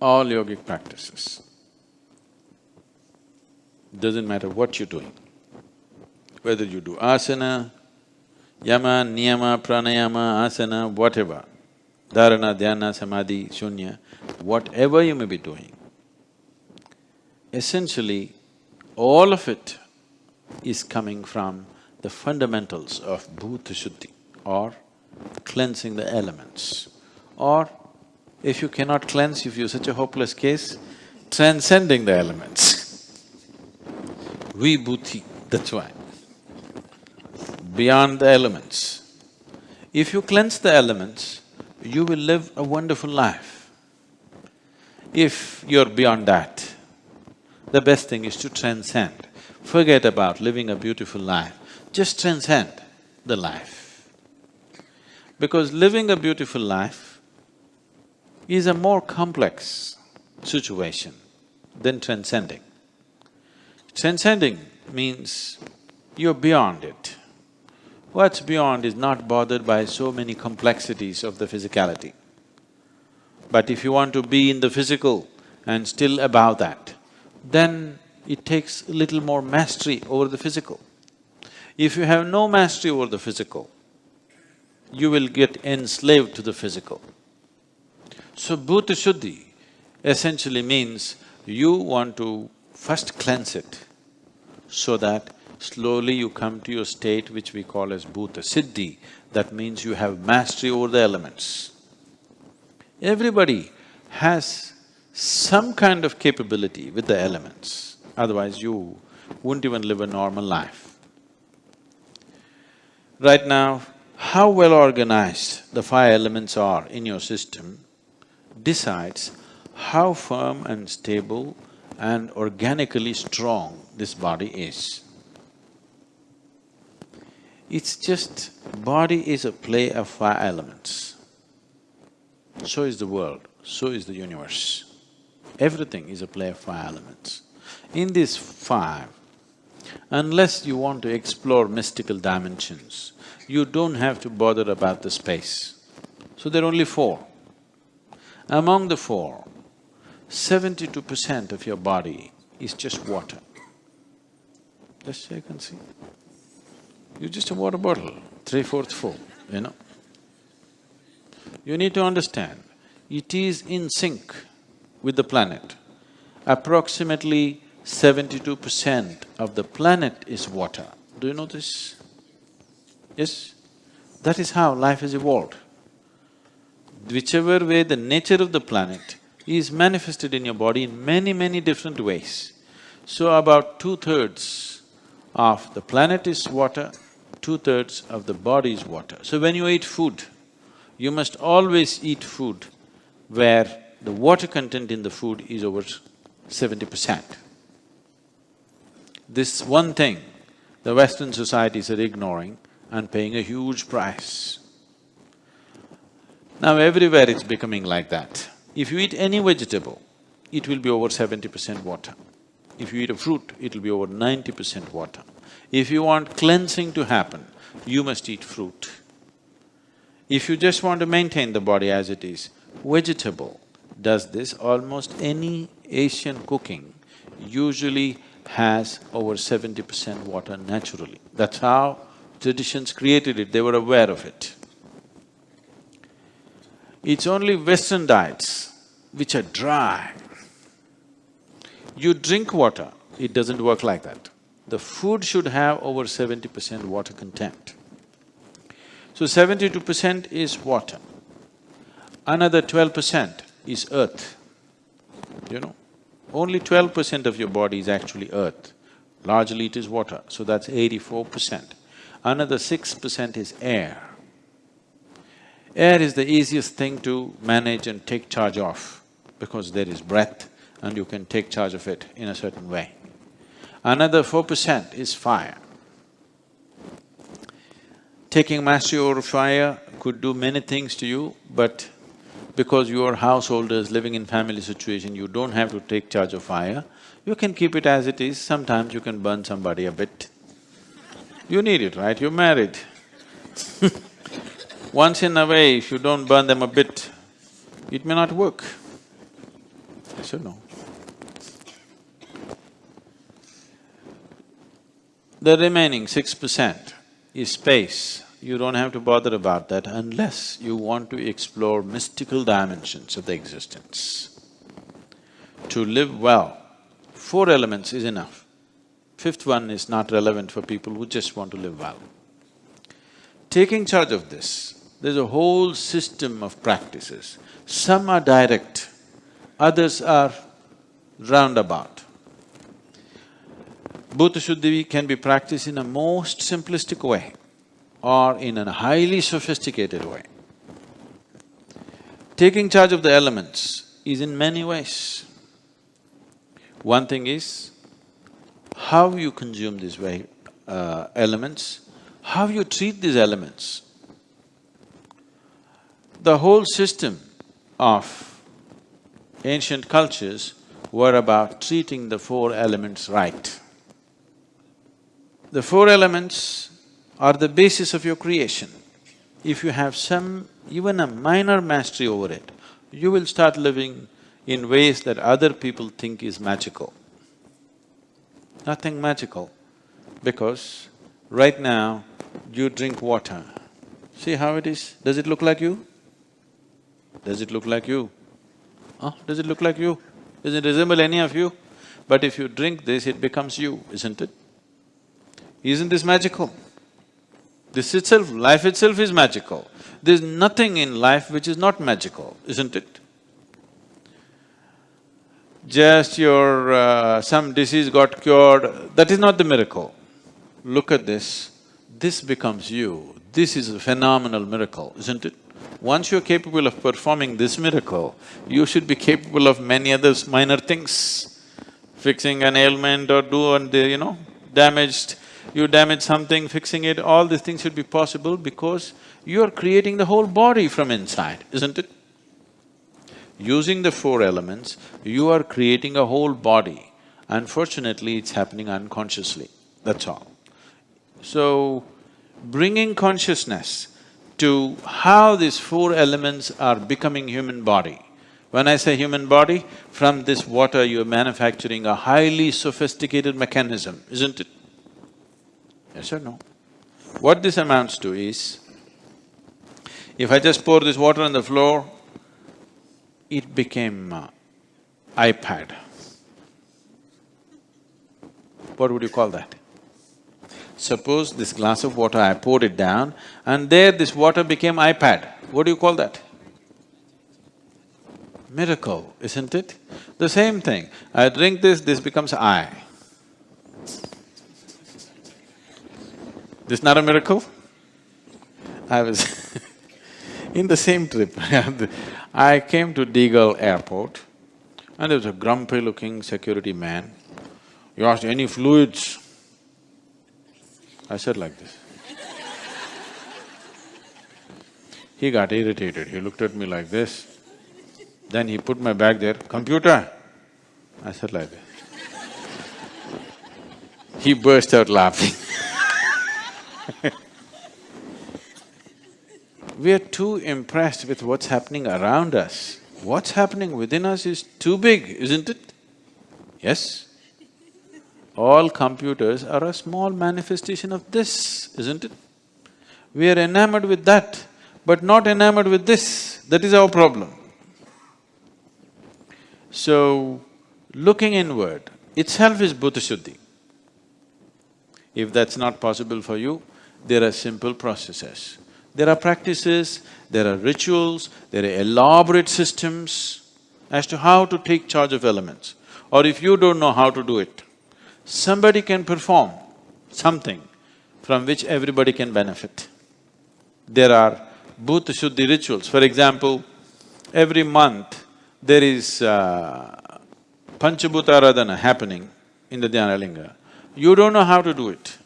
all yogic practices. Doesn't matter what you're doing, whether you do asana, yama, niyama, pranayama, asana, whatever, dharana, dhyana, samadhi, shunya, whatever you may be doing, essentially all of it is coming from the fundamentals of bhuta shuddhi or cleansing the elements. Or if you cannot cleanse, if you're such a hopeless case, transcending the elements. Vibhuti, that's why. Beyond the elements. If you cleanse the elements, you will live a wonderful life. If you're beyond that, the best thing is to transcend. Forget about living a beautiful life, just transcend the life. Because living a beautiful life is a more complex situation than transcending. Transcending means you're beyond it. What's beyond is not bothered by so many complexities of the physicality. But if you want to be in the physical and still above that, then it takes a little more mastery over the physical. If you have no mastery over the physical, you will get enslaved to the physical. So bhuta shuddhi essentially means you want to first cleanse it so that slowly you come to your state which we call as bhuta siddhi, that means you have mastery over the elements. Everybody has some kind of capability with the elements, otherwise you wouldn't even live a normal life. Right now, how well organized the five elements are in your system decides how firm and stable and organically strong this body is. It's just… body is a play of five elements. So is the world, so is the universe. Everything is a play of five elements. In these five, unless you want to explore mystical dimensions, you don't have to bother about the space. So there are only four. Among the four, seventy-two percent of your body is just water. Just check and see. You're just a water bottle, three-fourths full, you know. You need to understand, it is in sync with the planet. Approximately seventy-two percent of the planet is water. Do you know this? Yes? That is how life has evolved. Whichever way the nature of the planet is manifested in your body in many, many different ways. So about two-thirds of the planet is water, two-thirds of the body is water. So when you eat food, you must always eat food where the water content in the food is over seventy percent. This one thing the Western societies are ignoring and paying a huge price. Now everywhere it's becoming like that. If you eat any vegetable, it will be over seventy percent water. If you eat a fruit, it'll be over ninety percent water. If you want cleansing to happen, you must eat fruit. If you just want to maintain the body as it is, vegetable does this, almost any Asian cooking usually has over seventy percent water naturally. That's how traditions created it, they were aware of it. It's only Western diets which are dry. You drink water, it doesn't work like that. The food should have over seventy percent water content. So seventy-two percent is water. Another twelve percent is earth, you know. Only twelve percent of your body is actually earth, largely it is water, so that's eighty-four percent. Another six percent is air. Air is the easiest thing to manage and take charge of because there is breath and you can take charge of it in a certain way. Another four percent is fire. Taking mastery over fire could do many things to you, but because you are householders living in family situation, you don't have to take charge of fire, you can keep it as it is, sometimes you can burn somebody a bit. You need it, right? You're married Once in a way, if you don't burn them a bit, it may not work. Yes or no? The remaining six percent is space. You don't have to bother about that unless you want to explore mystical dimensions of the existence. To live well, four elements is enough. Fifth one is not relevant for people who just want to live well. Taking charge of this, there's a whole system of practices. Some are direct, others are roundabout. Bhuta Shuddhi can be practiced in a most simplistic way or in a highly sophisticated way. Taking charge of the elements is in many ways. One thing is how you consume these uh, elements, how you treat these elements. The whole system of ancient cultures were about treating the four elements right. The four elements are the basis of your creation. If you have some, even a minor mastery over it, you will start living in ways that other people think is magical. Nothing magical, because right now you drink water. See how it is? Does it look like you? Does it look like you? Huh? Does it look like you? Does it resemble any of you? But if you drink this, it becomes you, isn't it? Isn't this magical? This itself, life itself is magical. There's nothing in life which is not magical, isn't it? Just your… Uh, some disease got cured, that is not the miracle. Look at this, this becomes you. This is a phenomenal miracle, isn't it? Once you're capable of performing this miracle, you should be capable of many other minor things. Fixing an ailment or do and uh, you know, damaged you damage something, fixing it, all these things should be possible because you are creating the whole body from inside, isn't it? Using the four elements, you are creating a whole body. Unfortunately, it's happening unconsciously, that's all. So, bringing consciousness to how these four elements are becoming human body. When I say human body, from this water you're manufacturing a highly sophisticated mechanism, isn't it? Yes or no? What this amounts to is, if I just pour this water on the floor, it became uh, iPad. What would you call that? Suppose this glass of water, I poured it down and there this water became iPad. What do you call that? Miracle, isn't it? The same thing, I drink this, this becomes I. This not a miracle? I was in the same trip, I came to Deagle airport and there was a grumpy looking security man. You asked, any fluids? I said like this. he got irritated, he looked at me like this. Then he put my bag there, computer? I said like this. he burst out laughing we are too impressed with what's happening around us. What's happening within us is too big, isn't it? Yes? All computers are a small manifestation of this, isn't it? We are enamored with that, but not enamored with this. That is our problem. So, looking inward itself is Bhuta Shuddhi. If that's not possible for you, there are simple processes. There are practices, there are rituals, there are elaborate systems as to how to take charge of elements. Or if you don't know how to do it, somebody can perform something from which everybody can benefit. There are Bhuta Shuddhi rituals. For example, every month there is uh, Panchabhuta Aradhana happening in the Dhyanalinga. You don't know how to do it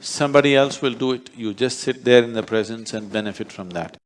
somebody else will do it, you just sit there in the presence and benefit from that.